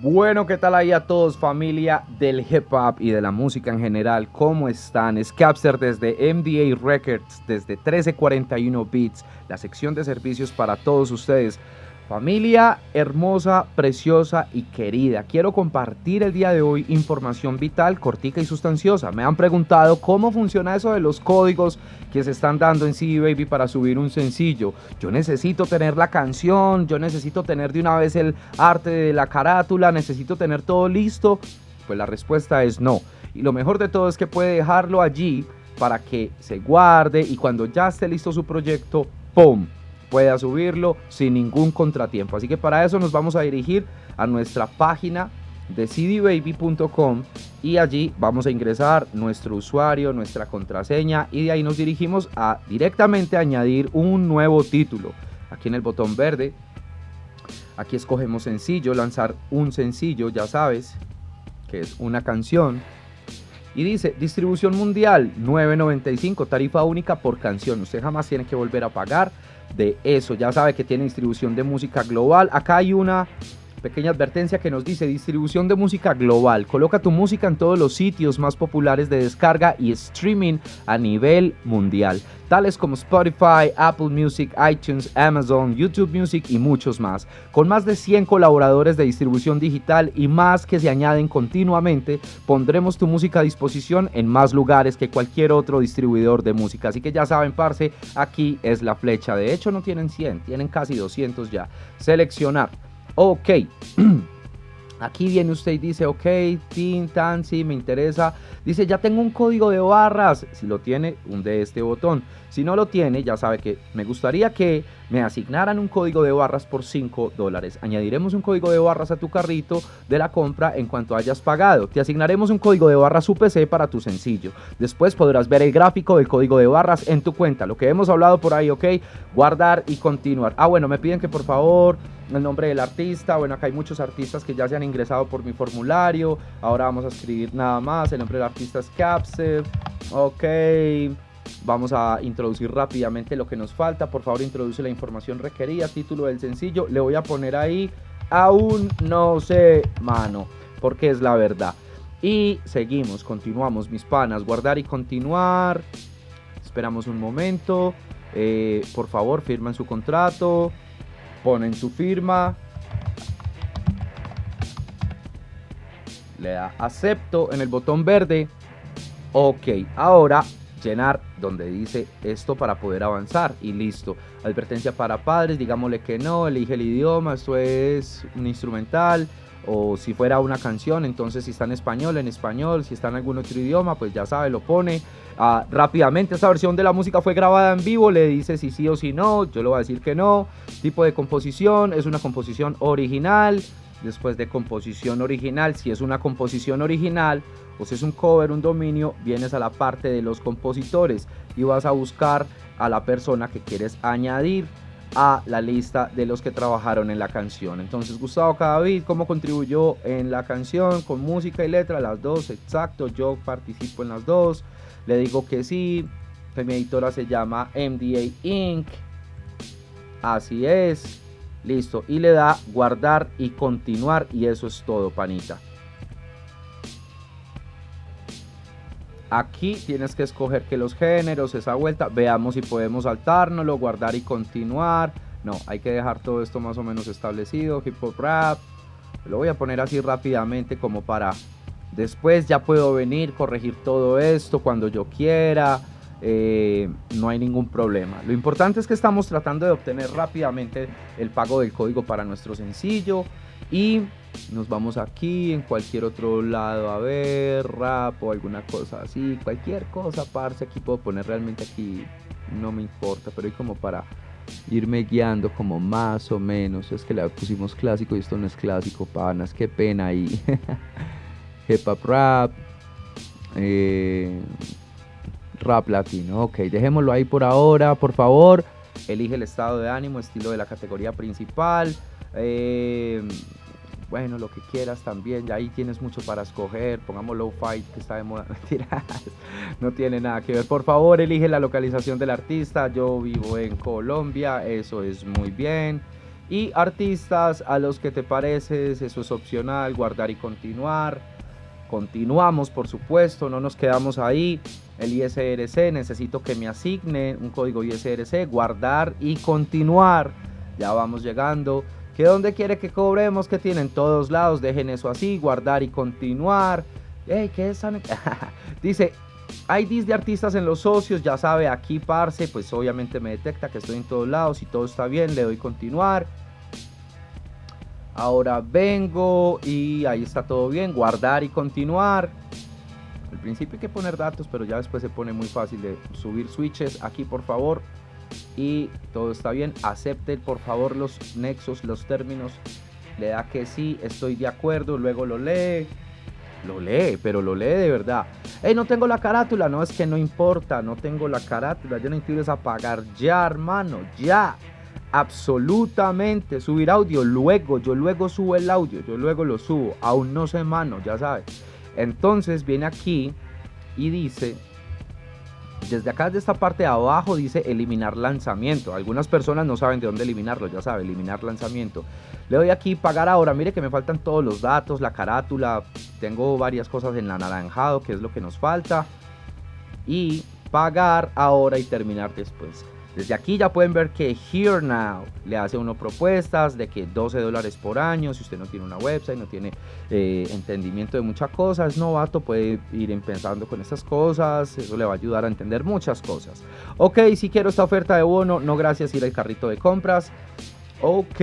Bueno, ¿qué tal ahí a todos, familia del hip hop y de la música en general? ¿Cómo están? Scapster desde MDA Records, desde 1341 Beats, la sección de servicios para todos ustedes. Familia hermosa, preciosa y querida, quiero compartir el día de hoy información vital, cortica y sustanciosa. Me han preguntado cómo funciona eso de los códigos que se están dando en CD Baby para subir un sencillo. Yo necesito tener la canción, yo necesito tener de una vez el arte de la carátula, necesito tener todo listo. Pues la respuesta es no. Y lo mejor de todo es que puede dejarlo allí para que se guarde y cuando ya esté listo su proyecto, ¡pum! Pueda subirlo sin ningún contratiempo. Así que para eso nos vamos a dirigir a nuestra página de cdbaby.com y allí vamos a ingresar nuestro usuario, nuestra contraseña y de ahí nos dirigimos a directamente añadir un nuevo título. Aquí en el botón verde, aquí escogemos sencillo, lanzar un sencillo, ya sabes, que es una canción. Y dice, distribución mundial, 9.95, tarifa única por canción. Usted jamás tiene que volver a pagar de eso. Ya sabe que tiene distribución de música global. Acá hay una pequeña advertencia que nos dice distribución de música global. Coloca tu música en todos los sitios más populares de descarga y streaming a nivel mundial, tales como Spotify, Apple Music, iTunes, Amazon, YouTube Music y muchos más. Con más de 100 colaboradores de distribución digital y más que se añaden continuamente, pondremos tu música a disposición en más lugares que cualquier otro distribuidor de música. Así que ya saben, parce, aquí es la flecha. De hecho, no tienen 100, tienen casi 200 ya. Seleccionar Ok. Aquí viene usted y dice, ok, tin, tan, sí, me interesa. Dice, ya tengo un código de barras. Si lo tiene, hunde este botón. Si no lo tiene, ya sabe que me gustaría que me asignaran un código de barras por 5 dólares. Añadiremos un código de barras a tu carrito de la compra en cuanto hayas pagado. Te asignaremos un código de barras UPC para tu sencillo. Después podrás ver el gráfico del código de barras en tu cuenta. Lo que hemos hablado por ahí, ok. Guardar y continuar. Ah, bueno, me piden que por favor el nombre del artista. Bueno, acá hay muchos artistas que ya se han ingresado por mi formulario. Ahora vamos a escribir nada más. El nombre del artista es Capsule. Ok. Vamos a introducir rápidamente lo que nos falta. Por favor, introduce la información requerida. Título del sencillo. Le voy a poner ahí. Aún no sé, mano. Porque es la verdad. Y seguimos, continuamos, mis panas. Guardar y continuar. Esperamos un momento. Eh, por favor, firman su contrato. Ponen su firma. Le da acepto en el botón verde. Ok, ahora llenar donde dice esto para poder avanzar y listo. Advertencia para padres, digámosle que no, elige el idioma, esto es un instrumental o si fuera una canción, entonces si está en español, en español, si está en algún otro idioma, pues ya sabe, lo pone. Ah, rápidamente esta versión de la música fue grabada en vivo, le dice si sí o si no, yo le voy a decir que no. Tipo de composición, es una composición original, después de composición original, si es una composición original o si es un cover, un dominio, vienes a la parte de los compositores y vas a buscar a la persona que quieres añadir a la lista de los que trabajaron en la canción. Entonces, Gustavo Cadavid, ¿cómo contribuyó en la canción con música y letra? Las dos, exacto, yo participo en las dos. Le digo que sí, mi editora se llama MDA Inc. Así es. Listo. Y le da guardar y continuar. Y eso es todo, panita. Aquí tienes que escoger que los géneros, esa vuelta, veamos si podemos saltárnoslo, guardar y continuar. No, hay que dejar todo esto más o menos establecido, hip hop rap. Lo voy a poner así rápidamente como para después ya puedo venir, corregir todo esto cuando yo quiera. Eh, no hay ningún problema. Lo importante es que estamos tratando de obtener rápidamente el pago del código para nuestro sencillo y nos vamos aquí en cualquier otro lado a ver rap o alguna cosa así, cualquier cosa, parce, aquí puedo poner realmente aquí, no me importa, pero hay como para irme guiando como más o menos, es que le pusimos clásico y esto no es clásico, panas, qué pena ahí. Hip hop rap, eh, rap latino. Ok, dejémoslo ahí por ahora, por favor. Elige el estado de ánimo, estilo de la categoría principal. Eh, bueno, lo que quieras también, ya ahí tienes mucho para escoger, pongamos low fight que está de moda, no tiene nada que ver. Por favor, elige la localización del artista, yo vivo en Colombia, eso es muy bien. Y artistas a los que te pareces, eso es opcional, guardar y continuar. Continuamos, por supuesto, no nos quedamos ahí. El ISRC, necesito que me asigne un código ISRC, guardar y continuar. Ya vamos llegando. ¿Que dónde quiere que cobremos? Que tienen todos lados. Dejen eso así, guardar y continuar. Hey, ¿qué es? Dice, IDs de artistas en los socios, ya sabe, aquí parce, pues obviamente me detecta que estoy en todos lados y todo está bien, le doy continuar. Ahora vengo y ahí está todo bien, guardar y continuar. Al principio hay que poner datos, pero ya después se pone muy fácil de subir switches. Aquí por favor. Y todo está bien. Acepte por favor los nexos, los términos. Le da que sí, estoy de acuerdo. Luego lo lee. Lo lee, pero lo lee de verdad. Hey, no tengo la carátula. No, es que no importa. No tengo la carátula. Yo necesito apagar ya, hermano. Ya absolutamente subir audio luego yo luego subo el audio yo luego lo subo aún no sé mano ya sabes. Entonces viene aquí y dice desde acá de esta parte de abajo dice eliminar lanzamiento. Algunas personas no saben de dónde eliminarlo ya sabe eliminar lanzamiento. Le doy aquí pagar ahora mire que me faltan todos los datos la carátula tengo varias cosas en anaranjado que es lo que nos falta. Y pagar ahora y terminar después desde aquí ya pueden ver que Here Now le hace uno propuestas de que 12 dólares por año, si usted no tiene una website, no tiene eh, entendimiento de muchas cosas, novato, puede ir pensando con estas cosas, eso le va a ayudar a entender muchas cosas. Ok, si quiero esta oferta de bono, no gracias, ir al carrito de compras. Ok,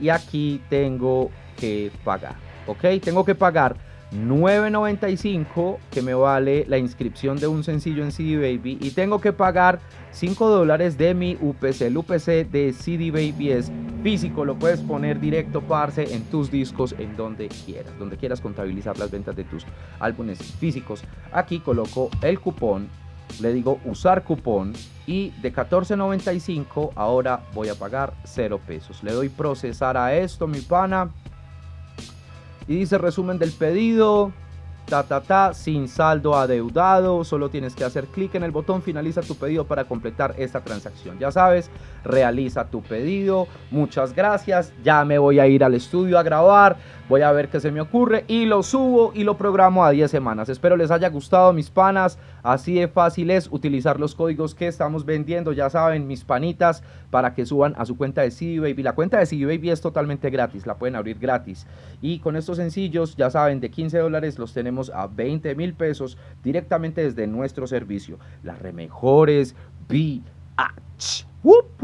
y aquí tengo que pagar. Ok, tengo que pagar 9.95 que me vale la inscripción de un sencillo en CD Baby y tengo que pagar 5 dólares de mi UPC. El UPC de CD Baby es físico, lo puedes poner directo, parce, en tus discos, en donde quieras, donde quieras contabilizar las ventas de tus álbumes físicos. Aquí coloco el cupón, le digo usar cupón y de 14.95 ahora voy a pagar 0 pesos. Le doy procesar a esto, mi pana y dice resumen del pedido, ta ta ta, sin saldo adeudado, solo tienes que hacer clic en el botón finaliza tu pedido para completar esta transacción. Ya sabes, realiza tu pedido, muchas gracias, ya me voy a ir al estudio a grabar, voy a ver qué se me ocurre y lo subo y lo programo a 10 semanas. Espero les haya gustado mis panas, así de fácil es utilizar los códigos que estamos vendiendo, ya saben mis panitas, para que suban a su cuenta de CD Baby. La cuenta de CD Baby es totalmente gratis, la pueden abrir gratis. Y con estos sencillos, ya saben, de 15 dólares los tenemos a 20 mil pesos directamente desde nuestro servicio. Las remejores. ¡Wup,